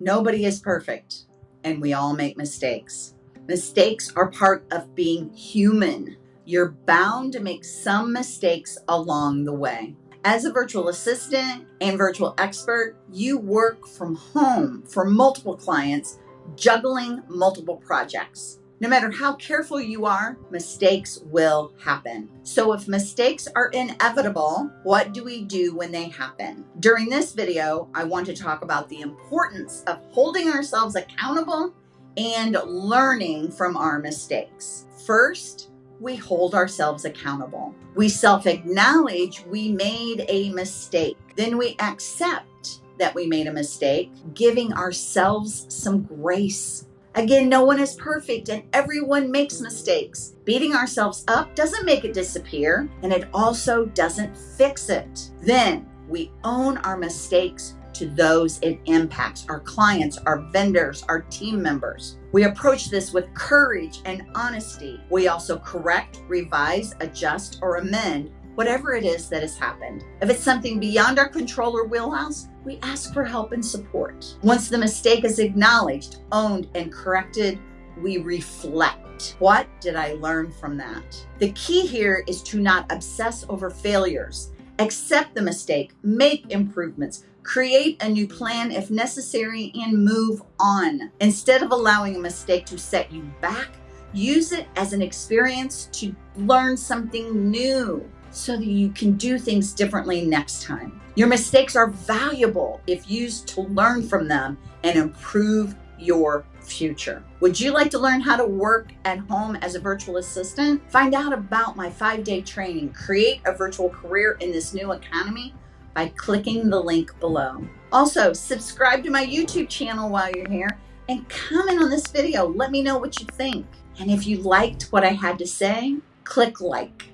Nobody is perfect, and we all make mistakes. Mistakes are part of being human. You're bound to make some mistakes along the way. As a virtual assistant and virtual expert, you work from home for multiple clients, juggling multiple projects. No matter how careful you are, mistakes will happen. So if mistakes are inevitable, what do we do when they happen? During this video, I want to talk about the importance of holding ourselves accountable and learning from our mistakes. First, we hold ourselves accountable. We self-acknowledge we made a mistake. Then we accept that we made a mistake, giving ourselves some grace Again, no one is perfect and everyone makes mistakes. Beating ourselves up doesn't make it disappear and it also doesn't fix it. Then we own our mistakes to those it impacts, our clients, our vendors, our team members. We approach this with courage and honesty. We also correct, revise, adjust, or amend whatever it is that has happened. If it's something beyond our control or wheelhouse, we ask for help and support. Once the mistake is acknowledged, owned, and corrected, we reflect. What did I learn from that? The key here is to not obsess over failures. Accept the mistake, make improvements, create a new plan if necessary, and move on. Instead of allowing a mistake to set you back, use it as an experience to learn something new so that you can do things differently next time. Your mistakes are valuable if used to learn from them and improve your future. Would you like to learn how to work at home as a virtual assistant? Find out about my five-day training, Create a Virtual Career in this New Economy by clicking the link below. Also, subscribe to my YouTube channel while you're here and comment on this video. Let me know what you think. And if you liked what I had to say, click like.